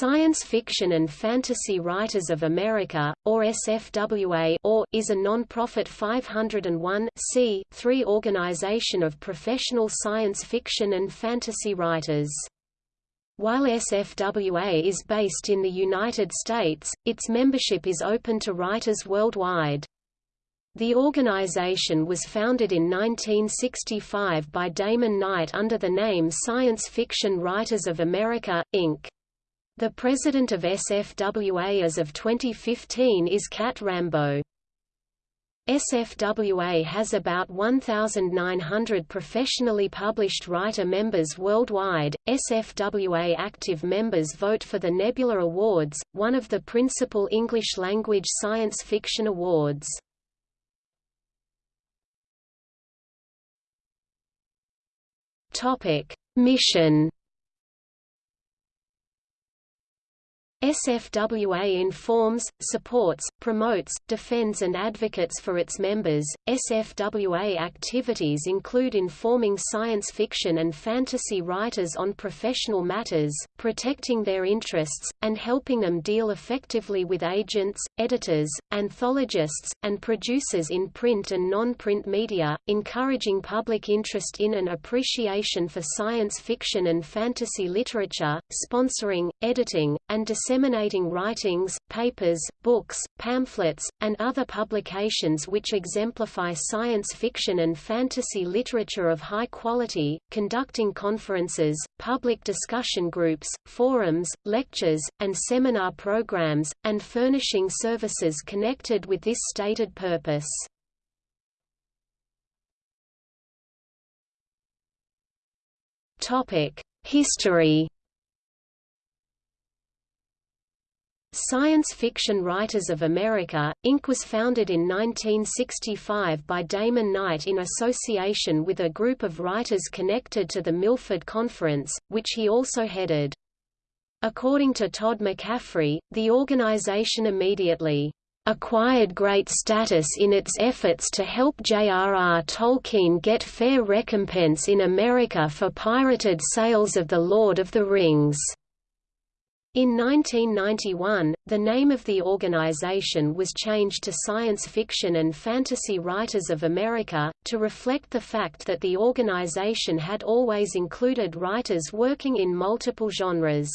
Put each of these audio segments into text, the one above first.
Science Fiction and Fantasy Writers of America, or SFWA or, is a non-profit 501 organization of professional science fiction and fantasy writers. While SFWA is based in the United States, its membership is open to writers worldwide. The organization was founded in 1965 by Damon Knight under the name Science Fiction Writers of America, Inc. The president of SFWA as of 2015 is Cat Rambo. SFWA has about 1,900 professionally published writer members worldwide. SFWA active members vote for the Nebula Awards, one of the principal English language science fiction awards. Topic: Mission SFWA informs, supports, promotes, defends and advocates for its members. SFWA activities include informing science fiction and fantasy writers on professional matters, protecting their interests, and helping them deal effectively with agents, editors, anthologists, and producers in print and non-print media, encouraging public interest in and appreciation for science fiction and fantasy literature, sponsoring, editing, and disseminating disseminating writings, papers, books, pamphlets, and other publications which exemplify science fiction and fantasy literature of high quality, conducting conferences, public discussion groups, forums, lectures, and seminar programs, and furnishing services connected with this stated purpose. History Science Fiction Writers of America, Inc. was founded in 1965 by Damon Knight in association with a group of writers connected to the Milford Conference, which he also headed. According to Todd McCaffrey, the organization immediately acquired great status in its efforts to help J.R.R. Tolkien get fair recompense in America for pirated sales of The Lord of the Rings. In 1991, the name of the organization was changed to Science Fiction and Fantasy Writers of America, to reflect the fact that the organization had always included writers working in multiple genres.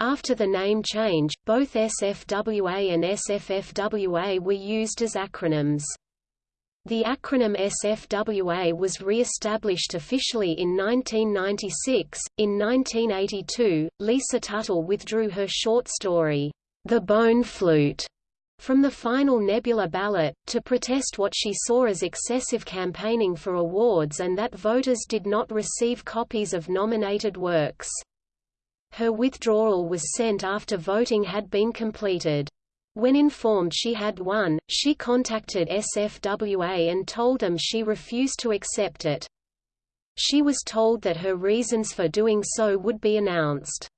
After the name change, both SFWA and SFFWA were used as acronyms. The acronym SFWA was re-established officially in 1996. In 1982, Lisa Tuttle withdrew her short story, The Bone Flute, from the final Nebula ballot, to protest what she saw as excessive campaigning for awards and that voters did not receive copies of nominated works. Her withdrawal was sent after voting had been completed. When informed she had won, she contacted SFWA and told them she refused to accept it. She was told that her reasons for doing so would be announced.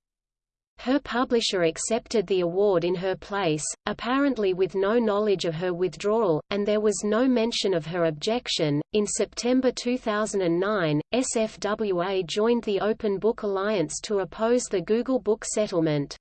Her publisher accepted the award in her place, apparently with no knowledge of her withdrawal, and there was no mention of her objection. In September 2009, SFWA joined the Open Book Alliance to oppose the Google Book settlement.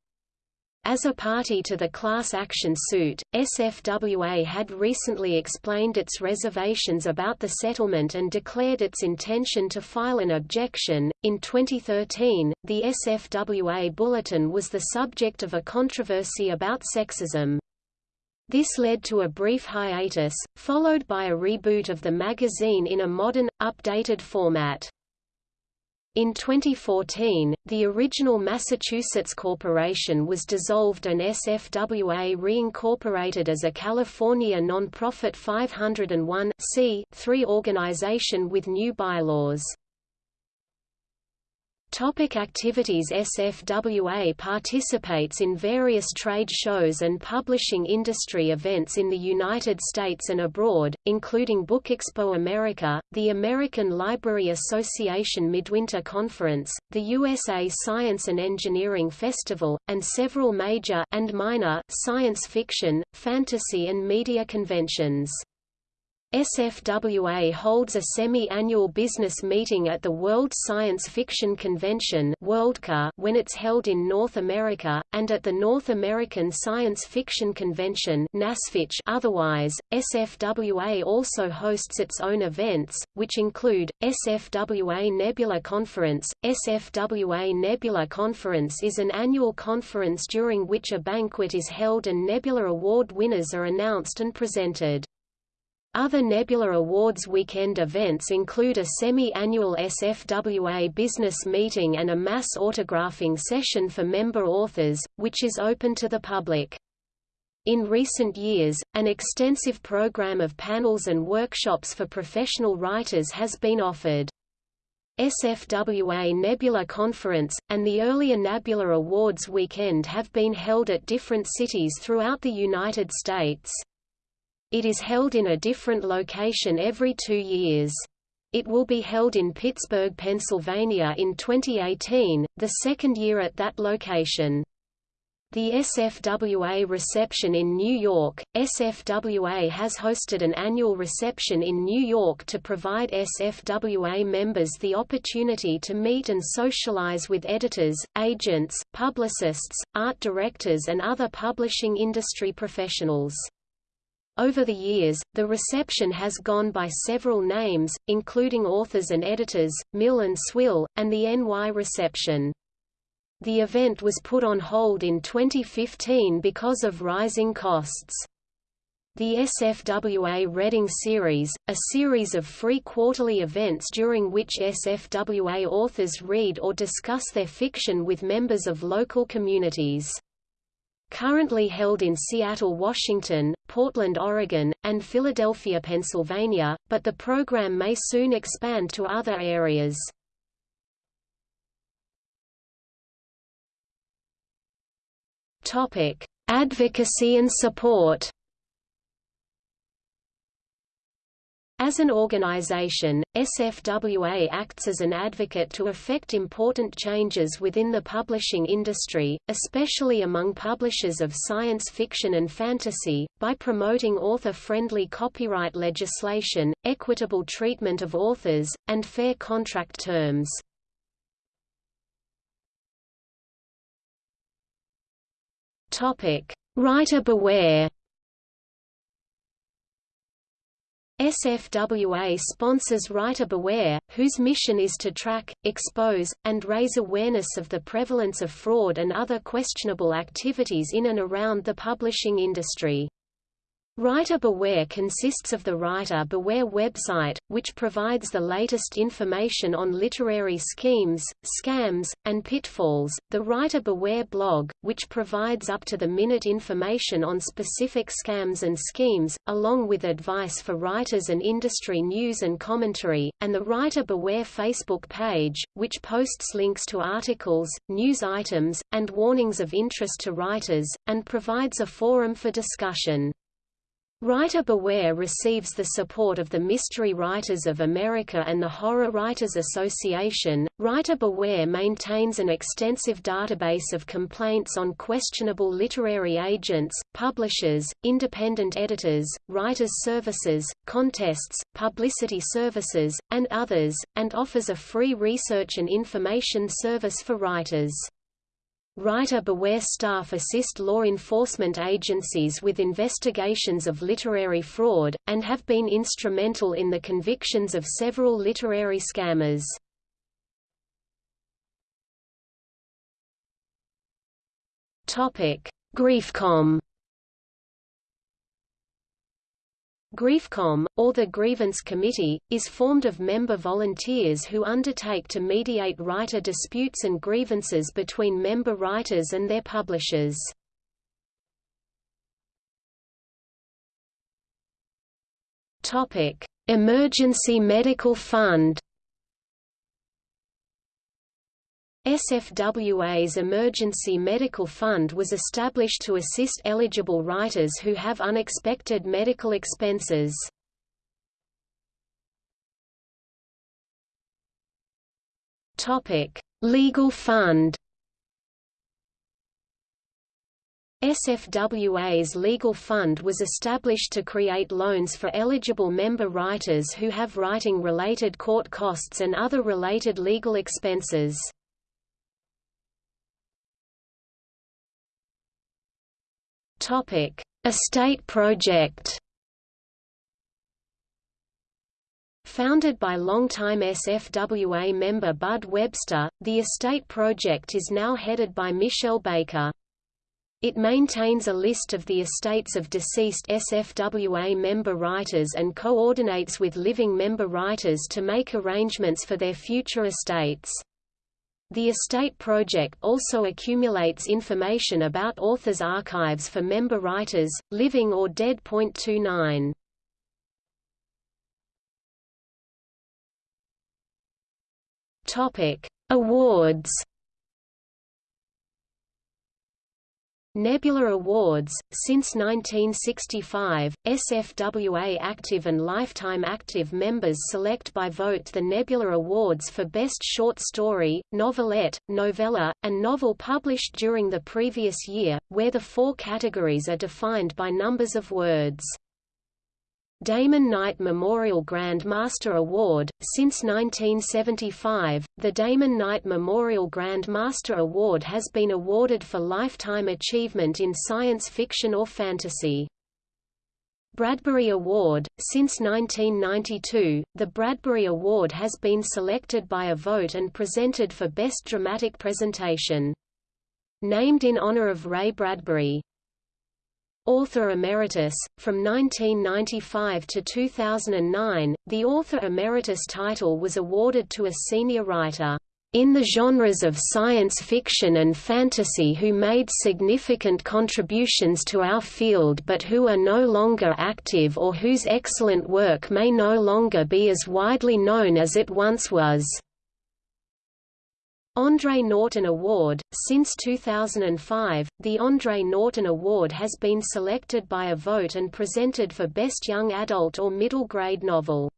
As a party to the class action suit, SFWA had recently explained its reservations about the settlement and declared its intention to file an objection. In 2013, the SFWA bulletin was the subject of a controversy about sexism. This led to a brief hiatus, followed by a reboot of the magazine in a modern, updated format. In 2014, the original Massachusetts Corporation was dissolved and SFWA reincorporated as a California nonprofit 501 organization with new bylaws. Topic activities SFWA participates in various trade shows and publishing industry events in the United States and abroad, including Book Expo America, the American Library Association Midwinter Conference, the USA Science and Engineering Festival, and several major and minor science fiction, fantasy and media conventions. SFWA holds a semi-annual business meeting at the World Science Fiction Convention when it's held in North America, and at the North American Science Fiction Convention otherwise. SFWA also hosts its own events, which include, SFWA Nebula Conference. SFWA Nebula Conference is an annual conference during which a banquet is held and Nebula Award winners are announced and presented. Other Nebula Awards weekend events include a semi-annual SFWA business meeting and a mass autographing session for member authors, which is open to the public. In recent years, an extensive program of panels and workshops for professional writers has been offered. SFWA Nebula Conference, and the earlier Nebula Awards weekend have been held at different cities throughout the United States. It is held in a different location every two years. It will be held in Pittsburgh, Pennsylvania in 2018, the second year at that location. The SFWA reception in New York SFWA has hosted an annual reception in New York to provide SFWA members the opportunity to meet and socialize with editors, agents, publicists, art directors and other publishing industry professionals. Over the years, the reception has gone by several names, including Authors and Editors, Mill and Swill, and the NY Reception. The event was put on hold in 2015 because of rising costs. The SFWA Reading Series, a series of free quarterly events during which SFWA authors read or discuss their fiction with members of local communities currently held in Seattle, Washington, Portland, Oregon, and Philadelphia, Pennsylvania, but the program may soon expand to other areas. Advocacy and support. As an organization, SFWA acts as an advocate to effect important changes within the publishing industry, especially among publishers of science fiction and fantasy, by promoting author-friendly copyright legislation, equitable treatment of authors, and fair contract terms. Writer beware SFWA sponsors Writer Beware, whose mission is to track, expose, and raise awareness of the prevalence of fraud and other questionable activities in and around the publishing industry. Writer Beware consists of the Writer Beware website, which provides the latest information on literary schemes, scams, and pitfalls, the Writer Beware blog, which provides up-to-the-minute information on specific scams and schemes, along with advice for writers and industry news and commentary, and the Writer Beware Facebook page, which posts links to articles, news items, and warnings of interest to writers, and provides a forum for discussion. Writer Beware receives the support of the Mystery Writers of America and the Horror Writers Association. Writer Beware maintains an extensive database of complaints on questionable literary agents, publishers, independent editors, writers' services, contests, publicity services, and others, and offers a free research and information service for writers. Writer Beware staff assist law enforcement agencies with investigations of literary fraud, and have been instrumental in the convictions of several literary scammers. Griefcom Griefcom, or the Grievance Committee, is formed of member volunteers who undertake to mediate writer disputes and grievances between member writers and their publishers. Emergency Medical Fund SFWA's Emergency Medical Fund was established to assist eligible writers who have unexpected medical expenses. Legal fund SFWA's legal fund was established to create loans for eligible member writers who have writing-related court costs and other related legal expenses. Estate project Founded by longtime SFWA member Bud Webster, the estate project is now headed by Michelle Baker. It maintains a list of the estates of deceased SFWA member writers and coordinates with living member writers to make arrangements for their future estates. The Estate Project also accumulates information about authors' archives for member writers, living or dead. 29. Topic: Awards. Nebula Awards Since 1965, SFWA active and lifetime active members select by vote the Nebula Awards for Best Short Story, Novelette, Novella, and Novel published during the previous year, where the four categories are defined by numbers of words. Damon Knight Memorial Grand Master Award. Since 1975, the Damon Knight Memorial Grand Master Award has been awarded for lifetime achievement in science fiction or fantasy. Bradbury Award Since 1992, the Bradbury Award has been selected by a vote and presented for Best Dramatic Presentation. Named in honor of Ray Bradbury. Author Emeritus. From 1995 to 2009, the Author Emeritus title was awarded to a senior writer in the genres of science fiction and fantasy who made significant contributions to our field but who are no longer active or whose excellent work may no longer be as widely known as it once was. Andre Norton Award Since 2005, the Andre Norton Award has been selected by a vote and presented for Best Young Adult or Middle Grade Novel.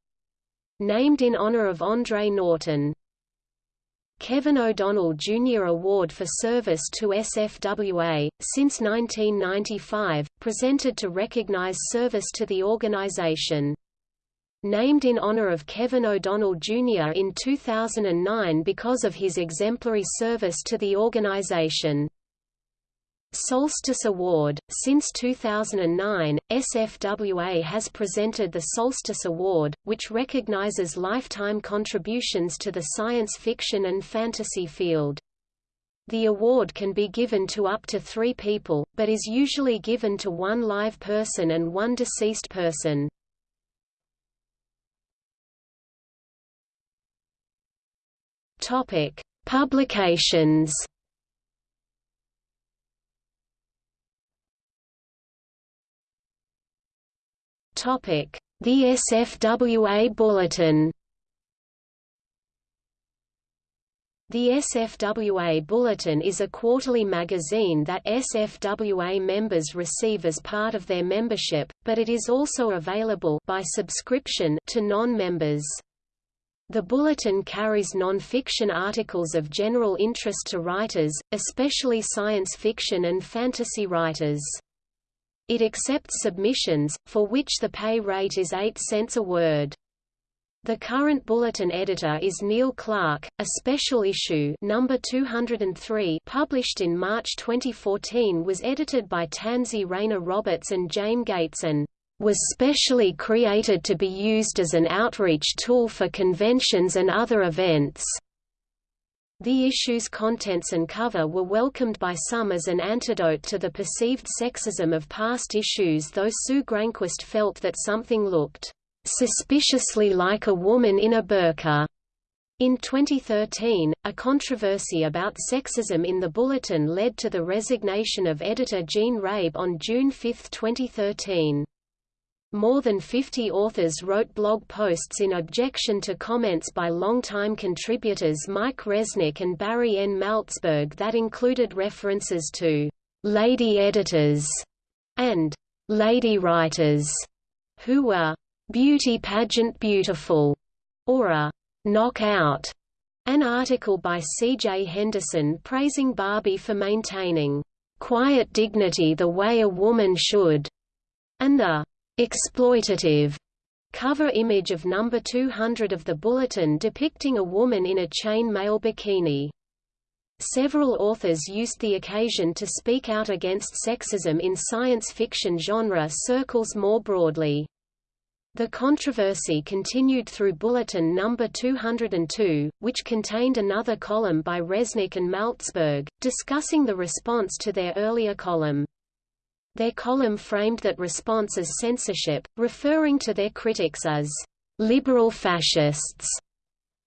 Named in honor of Andre Norton. Kevin O'Donnell Jr. Award for Service to SFWA, since 1995, presented to recognize service to the organization named in honor of Kevin O'Donnell Jr. in 2009 because of his exemplary service to the organization. Solstice Award Since 2009, SFWA has presented the Solstice Award, which recognizes lifetime contributions to the science fiction and fantasy field. The award can be given to up to three people, but is usually given to one live person and one deceased person. Topic: Publications. Topic: The SFWA Bulletin. The SFWA Bulletin is a quarterly magazine that SFWA members receive as part of their membership, but it is also available by subscription to non-members. The Bulletin carries non-fiction articles of general interest to writers, especially science fiction and fantasy writers. It accepts submissions, for which the pay rate is 8 cents a word. The current bulletin editor is Neil Clarke. A special issue number 203 published in March 2014 was edited by Tansy Rayner Roberts and James Gateson was specially created to be used as an outreach tool for conventions and other events. The issue's contents and cover were welcomed by some as an antidote to the perceived sexism of past issues though Sue Granquist felt that something looked suspiciously like a woman in a burqa. In 2013, a controversy about sexism in the Bulletin led to the resignation of editor Jean Rabe on June 5, 2013. More than 50 authors wrote blog posts in objection to comments by longtime contributors Mike Resnick and Barry N. Malzberg that included references to «lady editors» and «lady writers» who were «beauty pageant beautiful» or a «knockout». An article by C. J. Henderson praising Barbie for maintaining quiet dignity the way a woman should, and the exploitative cover image of number 200 of the bulletin depicting a woman in a chain mail bikini. Several authors used the occasion to speak out against sexism in science fiction genre circles more broadly. The controversy continued through Bulletin No. 202, which contained another column by Resnick and Malzberg, discussing the response to their earlier column. Their column framed that response as censorship, referring to their critics as liberal fascists.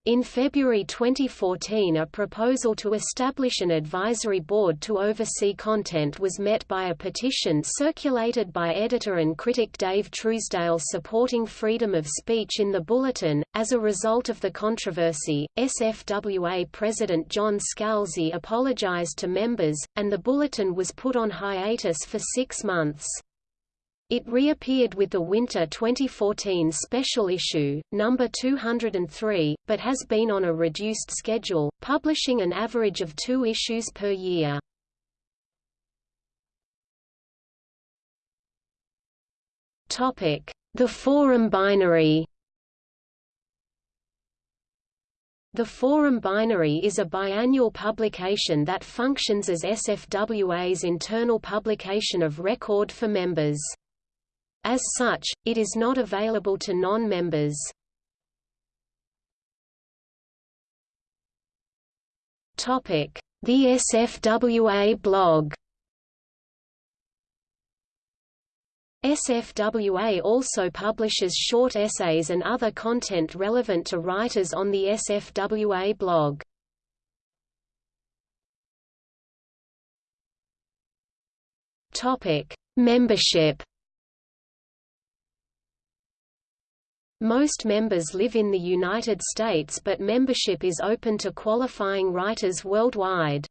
In February 2014 a proposal to establish an advisory board to oversee content was met by a petition circulated by editor and critic Dave Truesdale supporting freedom of speech in the Bulletin. As a result of the controversy, SFWA President John Scalzi apologized to members, and the Bulletin was put on hiatus for six months. It reappeared with the winter 2014 special issue, number 203, but has been on a reduced schedule, publishing an average of two issues per year. The Forum Binary The Forum Binary is a biannual publication that functions as SFWA's internal publication of record for members. As such, it is not available to non-members. The SFWA blog SFWA also publishes short essays and other content relevant to writers on the SFWA blog. Topic: Membership Most members live in the United States but membership is open to qualifying writers worldwide.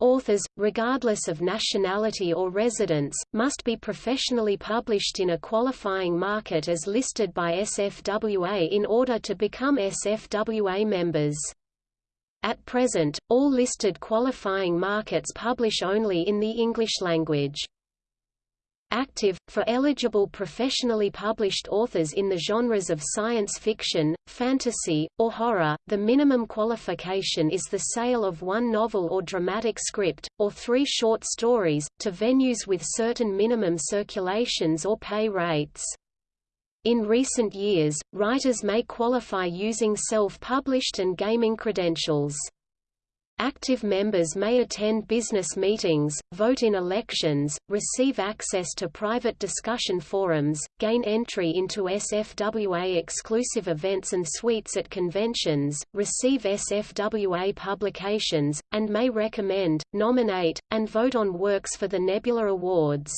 Authors, regardless of nationality or residence, must be professionally published in a qualifying market as listed by SFWA in order to become SFWA members. At present, all listed qualifying markets publish only in the English language. Active, for eligible professionally published authors in the genres of science fiction, fantasy, or horror, the minimum qualification is the sale of one novel or dramatic script, or three short stories, to venues with certain minimum circulations or pay rates. In recent years, writers may qualify using self-published and gaming credentials. Active members may attend business meetings, vote in elections, receive access to private discussion forums, gain entry into SFWA exclusive events and suites at conventions, receive SFWA publications, and may recommend, nominate, and vote on works for the Nebula Awards.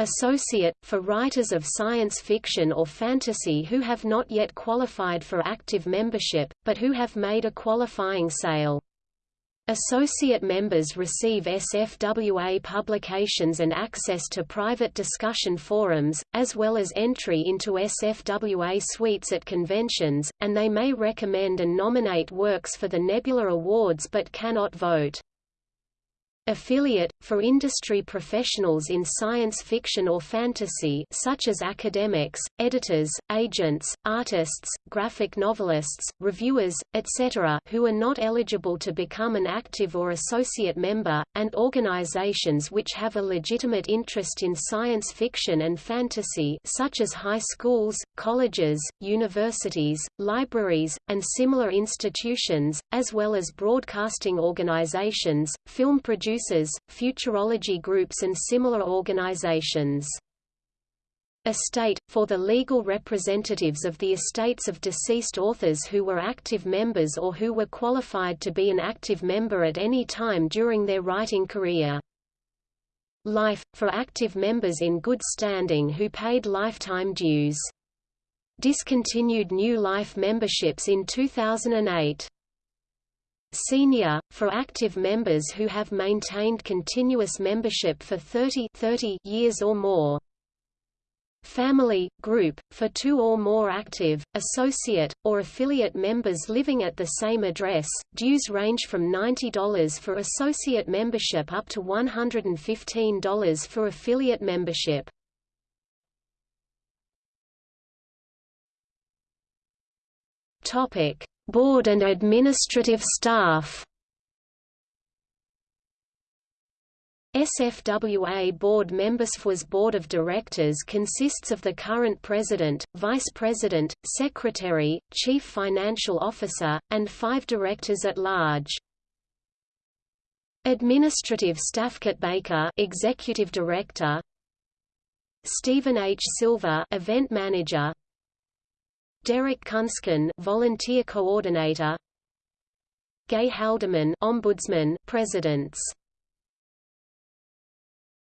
Associate, for writers of science fiction or fantasy who have not yet qualified for active membership, but who have made a qualifying sale. Associate members receive SFWA publications and access to private discussion forums, as well as entry into SFWA suites at conventions, and they may recommend and nominate works for the Nebula Awards but cannot vote. Affiliate, for industry professionals in science fiction or fantasy such as academics, editors, agents, artists, graphic novelists, reviewers, etc. who are not eligible to become an active or associate member, and organizations which have a legitimate interest in science fiction and fantasy such as high schools, colleges, universities, libraries, and similar institutions, as well as broadcasting organizations, film producers producers, futurology groups and similar organizations. Estate, for the legal representatives of the estates of deceased authors who were active members or who were qualified to be an active member at any time during their writing career. Life, for active members in good standing who paid lifetime dues. Discontinued new life memberships in 2008. Senior, for active members who have maintained continuous membership for 30, 30 years or more. family, group, for two or more active, associate, or affiliate members living at the same address. Dues range from $90 for associate membership up to $115 for affiliate membership. Topic: Board and administrative staff. SFWA board members FWA's board of directors consists of the current president, vice president, secretary, chief financial officer, and five directors at large. Administrative staff Kurt Baker, executive director, Stephen H. Silver, event manager, Derek Kunsken, volunteer coordinator, Gay Haldeman, ombudsman, presidents